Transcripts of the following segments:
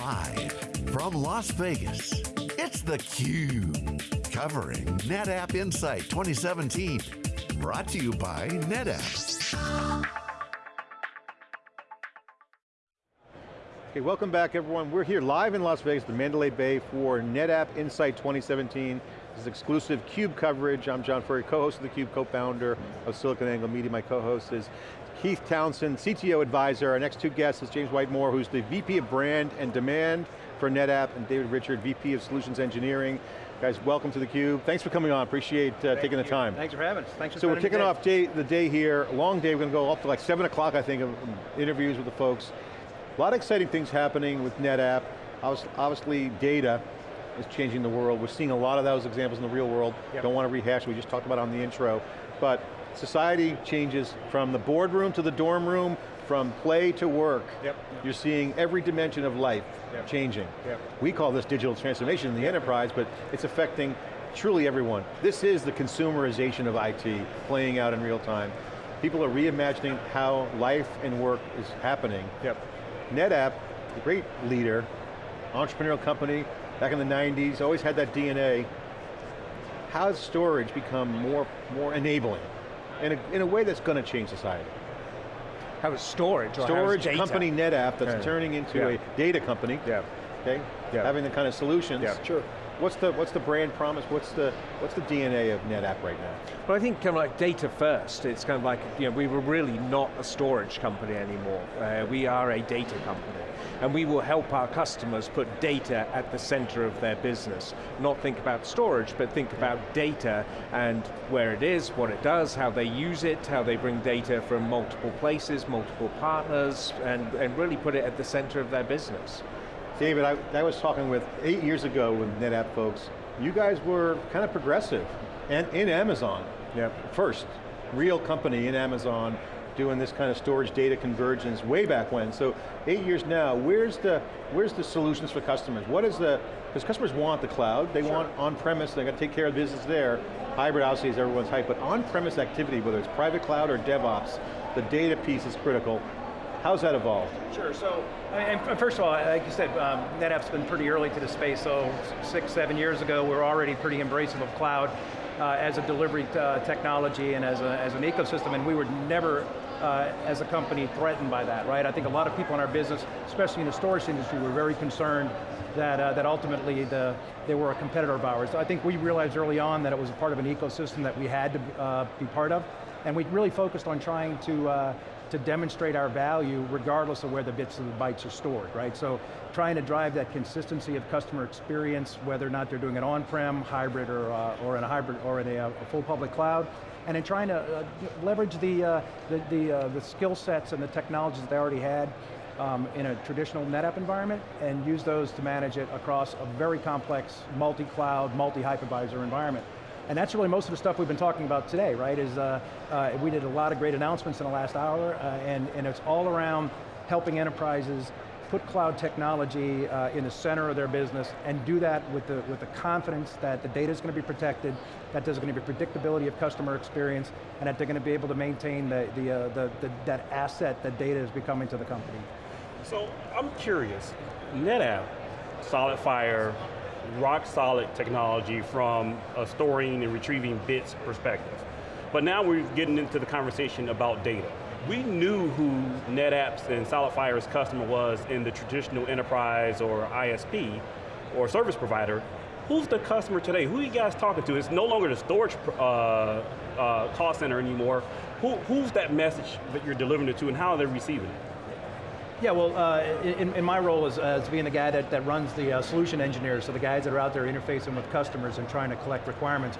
Live from Las Vegas, it's theCUBE. Covering NetApp Insight 2017. Brought to you by NetApp. Okay, welcome back everyone. We're here live in Las Vegas, the Mandalay Bay for NetApp Insight 2017. This is exclusive CUBE coverage. I'm John Furrier, co-host of theCUBE, co-founder of SiliconANGLE Media. My co-host is Keith Townsend, CTO advisor. Our next two guests is James Whitemore, who's the VP of Brand and Demand for NetApp, and David Richard, VP of Solutions Engineering. Guys, welcome to theCUBE. Thanks for coming on, appreciate uh, taking the time. Thanks for having us, thanks for So we're kicking off day, the day here, long day, we're going to go up to like 7 o'clock, I think, of interviews with the folks. A lot of exciting things happening with NetApp. Obviously, data is changing the world. We're seeing a lot of those examples in the real world. Yep. Don't want to rehash, we just talked about on the intro. But society changes from the boardroom to the dorm room, from play to work. Yep. You're seeing every dimension of life yep. changing. Yep. We call this digital transformation in the enterprise, but it's affecting truly everyone. This is the consumerization of IT playing out in real time. People are reimagining how life and work is happening. Yep. NetApp, a great leader, entrepreneurial company, back in the 90s, always had that DNA. How has storage become more, more enabling? In a, in a way that's going to change society. How is storage Storage company NetApp that's yeah. turning into yeah. a data company. Yeah. Okay? Yeah. Having the kind of solutions. Yeah. Sure. What's the what's the brand promise? What's the what's the DNA of NetApp right now? Well, I think kind of like data first. It's kind of like you know we were really not a storage company anymore. Uh, we are a data company and we will help our customers put data at the center of their business. Not think about storage, but think about data and where it is, what it does, how they use it, how they bring data from multiple places, multiple partners, and, and really put it at the center of their business. David, I, I was talking with, eight years ago with NetApp folks, you guys were kind of progressive, and in Amazon, yep. first, real company in Amazon, doing this kind of storage data convergence way back when. So eight years now, where's the, where's the solutions for customers? What is the, because customers want the cloud, they sure. want on-premise, they got to take care of business there. Hybrid obviously is everyone's hype, but on-premise activity, whether it's private cloud or DevOps, the data piece is critical. How's that evolved? Sure, so, and first of all, like you said, um, NetApp's been pretty early to the space, so six, seven years ago, we are already pretty embracive of cloud uh, as a delivery uh, technology and as, a, as an ecosystem, and we were never uh, as a company threatened by that, right? I think a lot of people in our business, especially in the storage industry, were very concerned that, uh, that ultimately the, they were a competitor of ours. I think we realized early on that it was a part of an ecosystem that we had to uh, be part of, and we really focused on trying to, uh, to demonstrate our value regardless of where the bits and the bytes are stored, right? So trying to drive that consistency of customer experience, whether or not they're doing it on-prem, hybrid, or, uh, or in a hybrid, or in a, a full public cloud, and in trying to uh, leverage the, uh, the, the, uh, the skill sets and the technologies that they already had um, in a traditional NetApp environment and use those to manage it across a very complex multi-cloud, multi-hypervisor environment. And that's really most of the stuff we've been talking about today, right? Is uh, uh, we did a lot of great announcements in the last hour, uh, and, and it's all around helping enterprises put cloud technology uh, in the center of their business and do that with the, with the confidence that the data is going to be protected, that there's going to be predictability of customer experience, and that they're going to be able to maintain the, the, uh, the, the, that asset that data is becoming to the company. So I'm curious, NetApp, SolidFire, rock solid technology from a storing and retrieving bits perspective. But now we're getting into the conversation about data we knew who NetApp's and SolidFire's customer was in the traditional enterprise or ISP or service provider. Who's the customer today? Who are you guys talking to? It's no longer the storage uh, uh, call center anymore. Who, who's that message that you're delivering it to and how are they receiving it? Yeah, well, uh, in, in, my role as, as being the guy that, that runs the uh, solution engineers, so the guys that are out there interfacing with customers and trying to collect requirements,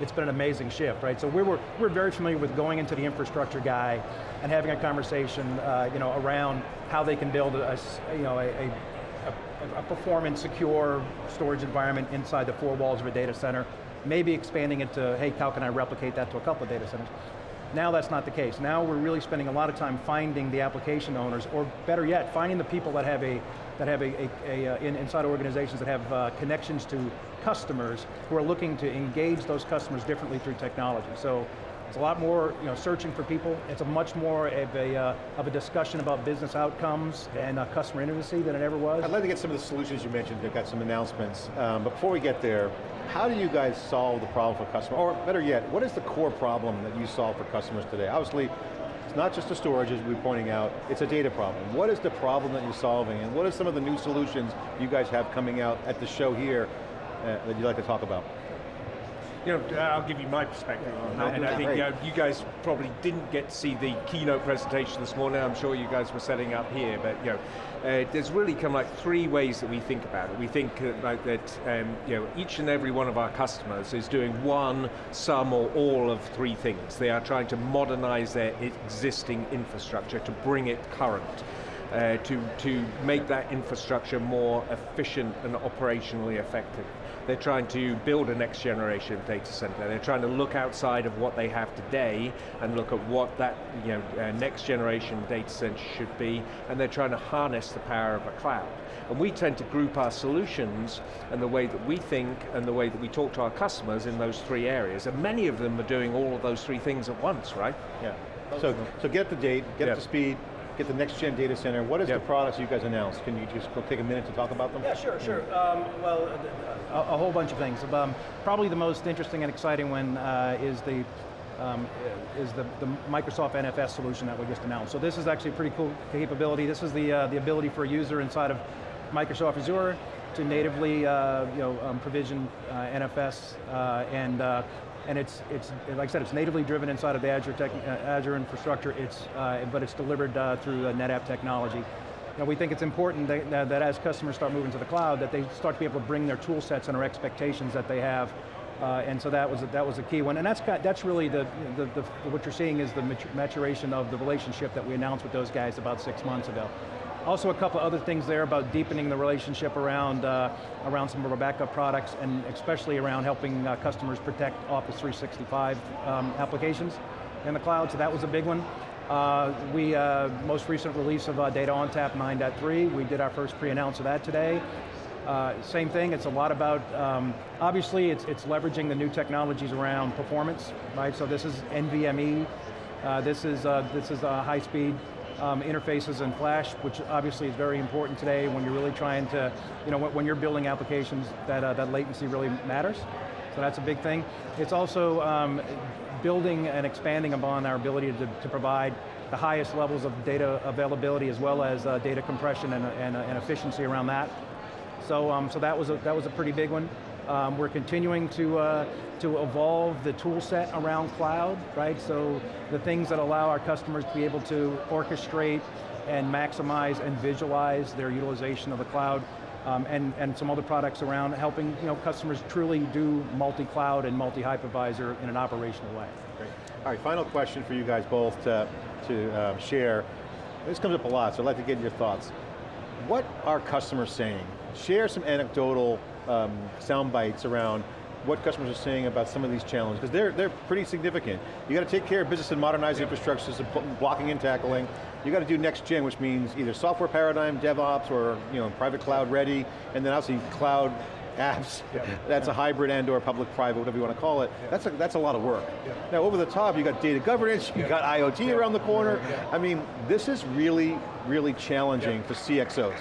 it's been an amazing shift, right? So we were, we're very familiar with going into the infrastructure guy and having a conversation uh, you know, around how they can build a, you know, a, a, a performance, secure storage environment inside the four walls of a data center, maybe expanding it to, hey, how can I replicate that to a couple of data centers? Now that's not the case. Now we're really spending a lot of time finding the application owners, or better yet, finding the people that have a that have a, a, a uh, in, inside organizations that have uh, connections to customers who are looking to engage those customers differently through technology. So It's a lot more you know, searching for people. It's a much more of a, uh, of a discussion about business outcomes and uh, customer intimacy than it ever was. I'd like to get some of the solutions you mentioned, they've got some announcements. Um, before we get there, how do you guys solve the problem for customers? Or better yet, what is the core problem that you solve for customers today? Obviously, it's not just the storage, as we are pointing out, it's a data problem. What is the problem that you're solving, and what are some of the new solutions you guys have coming out at the show here uh, that you'd like to talk about? You know, I'll give you my perspective on that, and I think you, know, you, guys probably didn't get to see the keynote presentation this morning. I'm sure you guys were setting up here, but you know, uh, there's really kind of like three ways that we think about it. We think uh, like that, um, you know, each and every one of our customers is doing one, some, or all of three things. They are trying to modernize their existing infrastructure to bring it current. Uh, to, to make that infrastructure more efficient and operationally effective. They're trying to build a next generation data center. They're trying to look outside of what they have today and look at what that you know, uh, next generation data center should be, and they're trying to harness the power of a cloud. And we tend to group our solutions and the way that we think and the way that we talk to our customers in those three areas. And many of them are doing all of those three things at once, right? Yeah. So, so get the date, get yeah. the speed, get the next gen data center. What is yep. the products you guys announced? Can you just go take a minute to talk about them? Yeah, sure, sure. Um, well, a, a, whole bunch of things. Um, probably the most interesting and exciting one uh, is the um, is the, the, Microsoft NFS solution that we just announced. So this is actually a pretty cool capability. This is the, uh, the ability for a user inside of Microsoft Azure to natively uh, you know, um, provision uh, NFS uh, and uh, and it's, it's, like I said, it's natively driven inside of the Azure, tech, uh, Azure infrastructure, it's, uh, but it's delivered uh, through NetApp technology. Now we think it's important that, that, as customers start moving to the cloud, that they start to be able to bring their tool sets and our expectations that they have uh, and so that was a, that was a key one, and that's got, that's really the, the, the, what you're seeing is the maturation of the relationship that we announced with those guys about six months ago. Also a couple other things there about deepening the relationship around, uh, around some of our backup products and especially around helping uh, customers protect Office 365 um, applications in the cloud, so that was a big one. Uh, we, uh, most recent release of uh, Data ONTAP 9.3, we did our first pre-announce of that today. Uh, same thing, it's a lot about, um, obviously it's, it's leveraging the new technologies around performance, right? So this is NVMe, uh, this is, uh, this is high speed um, interfaces in Flash, which obviously is very important today when you're really trying to, you know, when, you're building applications that, uh, that latency really matters. So that's a big thing. It's also um, building and expanding upon our ability to, to, provide the highest levels of data availability as well as uh, data compression and, and, and, efficiency around that. So, um, so that, was a, that was a pretty big one. Um, we're continuing to, uh, to evolve the tool set around cloud, right? So the things that allow our customers to be able to orchestrate and maximize and visualize their utilization of the cloud um, and, and some other products around helping you know, customers truly do multi-cloud and multi-hypervisor in an operational way. Great. All right, final question for you guys both to, to uh, share. This comes up a lot, so I'd like to get your thoughts. What are customers saying? Share some anecdotal um, sound bites around what customers are saying about some of these challenges, because they're, they're pretty significant. You got to take care of business and modernize yeah. infrastructures, blocking and tackling. You got to do next gen, which means either software paradigm, DevOps, or you know, private cloud ready, and then obviously cloud apps. Yeah. That's yeah. a hybrid and or public-private, whatever you want to call it. That's, a, that's a lot of work. Now over the top, you got data governance, you got IoT around the corner. I mean, this is really, really challenging for CXOs.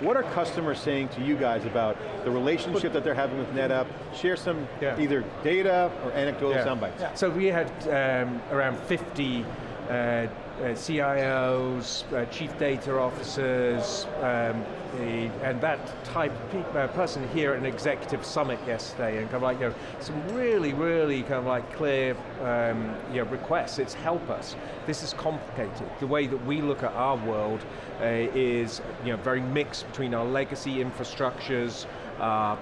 What are customers saying to you guys about the relationship that they're having with NetApp? Share some yeah. either data or anecdotal yeah. sound bites. Yeah. So we had um, around 50 uh, uh, CIOs, uh, chief data officers, um, the, and that type of uh, person here at an executive summit yesterday, and kind of like, you know, some really, really kind of like clear um, you know, requests. It's help us. This is complicated. The way that we look at our world uh, is you know, very mixed between our legacy infrastructures, uh,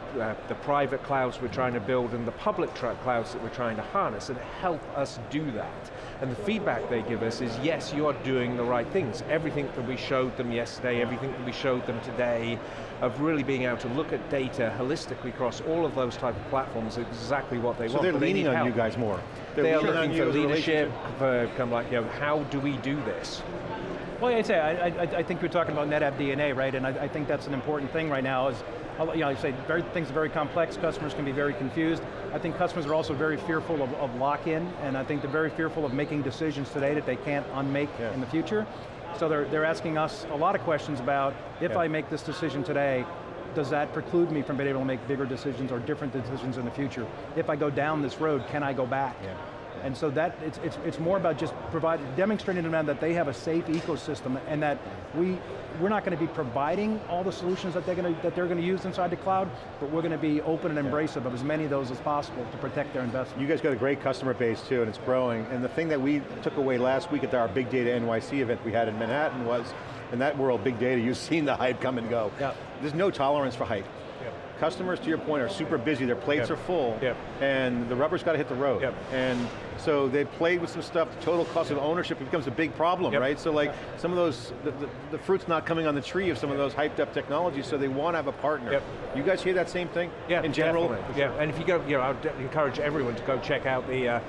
the private clouds we're trying to build and the public clouds that we're trying to harness and help us do that. And the feedback they give us is, yes, you are doing the right things. Everything that we showed them yesterday, everything that we showed them today, of really being able to look at data holistically across all of those type of platforms is exactly what they so want. So they're leaning they on help. you guys more. They're they are looking for leadership, for kind of like, you know, how do we do this? Well, I'd say, I, I, I think we're talking about NetApp DNA, right? And I, I think that's an important thing right now is, you know, I say very, things are very complex, customers can be very confused. I think customers are also very fearful of, of lock-in, and I think they're very fearful of making decisions today that they can't unmake yeah. in the future. So they're, they're asking us a lot of questions about, if yeah. I make this decision today, does that preclude me from being able to make bigger decisions or different decisions in the future? If I go down this road, can I go back? Yeah. And so that, it's, it's, it's more about just providing, demonstrating to them that they have a safe ecosystem and that we, we're not going to be providing all the solutions that they're going to, that they're going to use inside the cloud, but we're going to be open and embracive of as many of those as possible to protect their investment. You guys got a great customer base too, and it's growing. And the thing that we took away last week at our Big Data NYC event we had in Manhattan was, in that world, big data, you've seen the hype come and go. Yeah. There's no tolerance for hype customers, to your point, are super busy, their plates yep. are full, yep. and the rubber's got to hit the road. Yep. And so they played with some stuff, the total cost of ownership becomes a big problem, right? So like, some of those, the, the, the, fruit's not coming on the tree of some of those hyped up technologies, so they want to have a partner. You guys hear that same thing? Yeah, in general? Definitely. Yeah, and if you go, you know, I would encourage everyone to go check out the uh,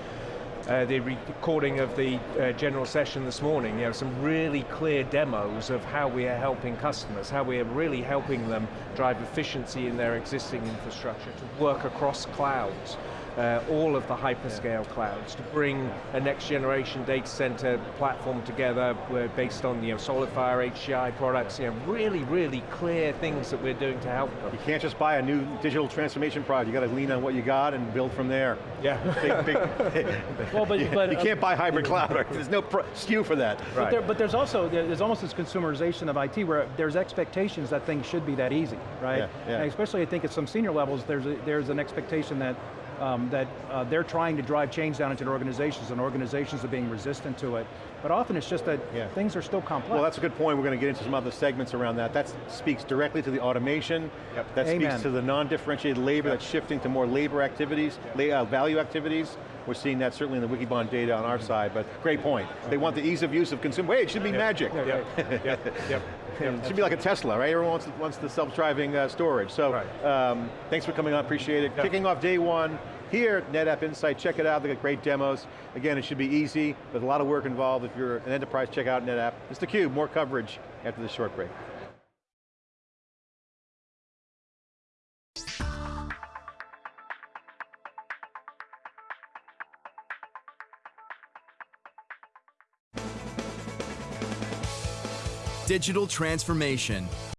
uh, the recording of the uh, general session this morning, you know, some really clear demos of how we are helping customers, how we are really helping them drive efficiency in their existing infrastructure to work across clouds uh, all of the hyperscale clouds to bring a next generation data center platform together based on you know, SolidFire HCI products, you know, really, really clear things that we're doing to help them. You can't just buy a new digital transformation product, you got to lean on what you got and build from there. Yeah. big, big, well, but, you, but, you can't uh, buy hybrid cloud, there's no SKU for that. Right. But, there, but there's also, there's almost this consumerization of IT where there's expectations that things should be that easy, right? Yeah, yeah. especially I think at some senior levels, there's, a, there's an expectation that um, that uh, they're trying to drive change down into their organizations and organizations are being resistant to it. But often it's just that yeah. things are still complex. Well, that's a good point. We're going to get into some other segments around that. That speaks directly to the automation. Yep. That Amen. speaks to the non-differentiated labor yep. that's shifting to more labor activities, uh, value activities. We're seeing that certainly in the Wikibon data on our side, but great point. They want the ease of use of consumer, wait, it should be yep. magic. Yep. yep. It should be like a Tesla, right? Everyone wants, wants the self-driving uh, storage. So, right. um, thanks for coming on, appreciate it. Kicking off day one, here, at NetApp Insight, check it out, they got great demos. Again, it should be easy, there's a lot of work involved. If you're an enterprise, check out NetApp. It's theCUBE, more coverage after this short break. Digital transformation